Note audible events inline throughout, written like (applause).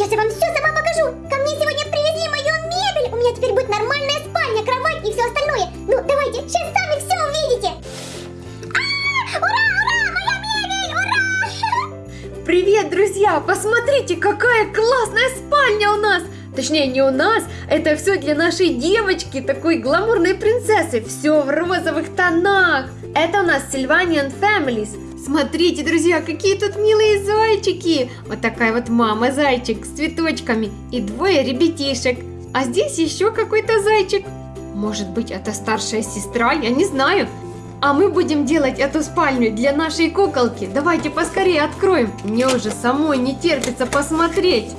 Сейчас я вам все сама покажу. Ко мне сегодня привезли мою мебель. У меня теперь будет нормальная спальня, кровать и все остальное. Ну, давайте, сейчас сами все увидите. А, ура, ура, моя мебель, ура! Привет, друзья! Посмотрите, какая классная спальня у нас! Точнее, не у нас, это все для нашей девочки, такой гламурной принцессы. Все в розовых тонах. Это у нас Sylvanian Families. Смотрите, друзья, какие тут милые зайчики. Вот такая вот мама-зайчик с цветочками и двое ребятишек. А здесь еще какой-то зайчик. Может быть, это старшая сестра, я не знаю. А мы будем делать эту спальню для нашей куколки. Давайте поскорее откроем. Мне уже самой не терпится посмотреть.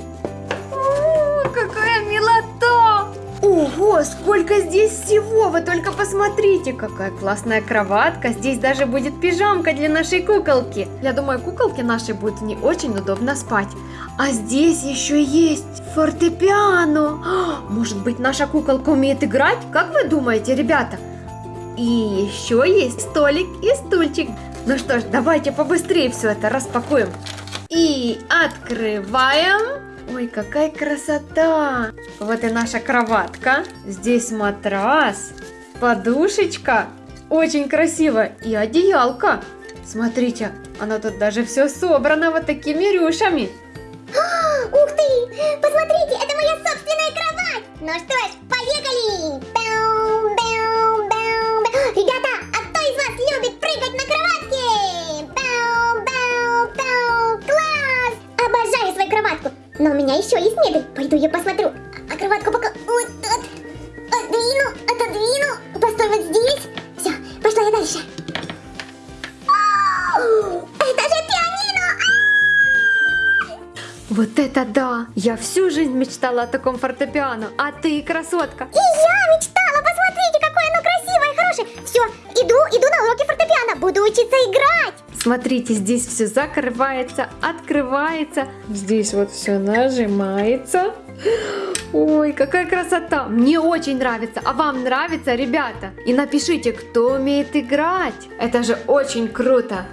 Ого, сколько здесь всего! Вы только посмотрите, какая классная кроватка. Здесь даже будет пижамка для нашей куколки. Я думаю, куколке нашей будет не очень удобно спать. А здесь еще есть фортепиано. А, Может быть, наша куколка умеет играть? Как вы думаете, ребята? И еще есть столик и стульчик. Ну что ж, давайте побыстрее все это распакуем. И открываем. Ой, какая красота! Вот и наша кроватка. Здесь матрас, подушечка. Очень красиво. И одеялко. Смотрите, оно тут даже все собрано вот такими рюшами. (gasps) Ух ты! Посмотрите, это моя собственная кровать! Ну что ж, поехали! Бэу, бэу, бэу, бэу. Ребята, а кто из вас любит прыгать на кроватке? Но у меня еще есть мебель. Пойду я посмотрю. А кроватку пока вот от, отдвину, отодвину. Постой вот здесь. Все, пошла я дальше. Это же пианино! Вот это да! Я всю жизнь мечтала о таком фортепиано. А ты, красотка, И я мечтала, посмотрите, какое оно красивое и хорошее. Все, иду, иду на уроки фортепиано, буду учиться играть. Смотрите, здесь все закрывается, открывается. Здесь вот все нажимается. Ой, какая красота! Мне очень нравится. А вам нравится, ребята? И напишите, кто умеет играть. Это же очень круто.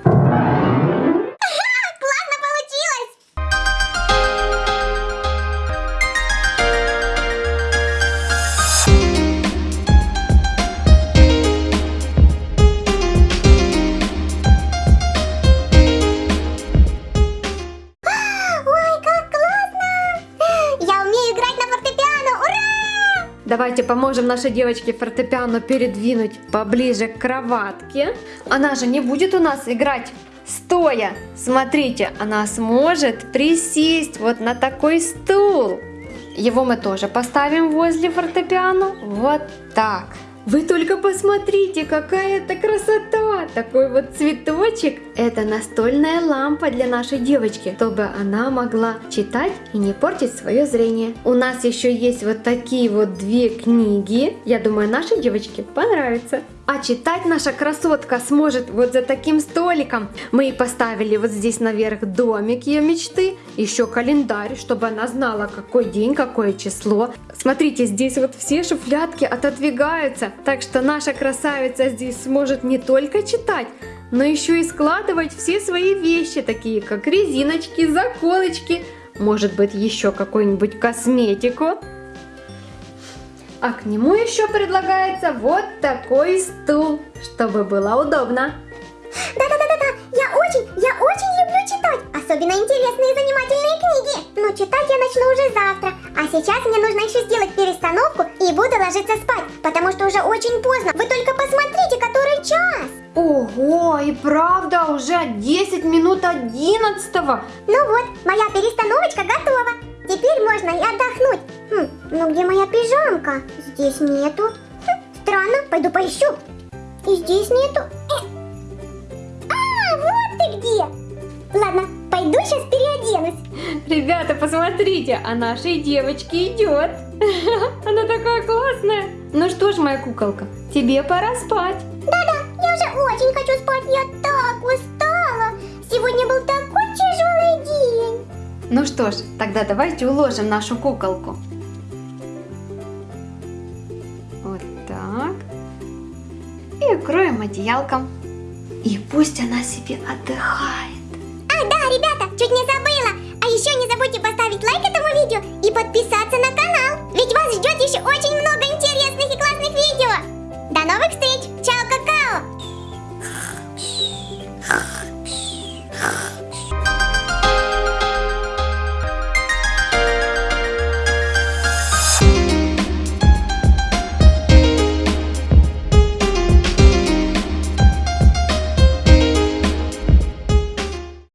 Давайте поможем нашей девочке фортепиано передвинуть поближе к кроватке. Она же не будет у нас играть стоя. Смотрите, она сможет присесть вот на такой стул. Его мы тоже поставим возле фортепиано. Вот так. Вы только посмотрите, какая это красота! Такой вот цветочек. Это настольная лампа для нашей девочки, чтобы она могла читать и не портить свое зрение. У нас еще есть вот такие вот две книги. Я думаю, нашей девочке понравится. А читать наша красотка сможет вот за таким столиком. Мы и поставили вот здесь наверх домик ее мечты, еще календарь, чтобы она знала, какой день, какое число. Смотрите, здесь вот все шуфлятки отодвигаются, так что наша красавица здесь сможет не только читать, но еще и складывать все свои вещи, такие как резиночки, заколочки, может быть еще какую-нибудь косметику. А к нему еще предлагается вот такой стул, чтобы было удобно. Да-да-да-да-да, я очень, я очень люблю читать, особенно интересные и занимательные книги. Но читать я начну уже завтра, а сейчас мне нужно еще сделать перестановку и буду ложиться спать, потому что уже очень поздно. Вы только посмотрите, который час. Ого, и правда, уже 10 минут 11 Ну вот, моя перестановочка готова. Теперь можно и отдохнуть. Ну где моя пижамка? Здесь нету. Хм, странно, пойду поищу. И здесь нету. Э. А, вот ты где. Ладно, пойду сейчас переоденусь. Ребята, посмотрите, а нашей девочке идет. (laughs) Она такая классная. Ну что ж, моя куколка, тебе пора спать. Да-да, я уже очень хочу спать. Я так устала. Сегодня был такой тяжелый день. Ну что ж, тогда давайте уложим нашу куколку. и укроем одеялком. И пусть она себе отдыхает. А, да, ребята, чуть не забыла. А еще не забудьте поставить лайк этому видео и подписаться на канал. Ведь вас ждет еще очень много интересных и классных видео. До новых встреч. Чао.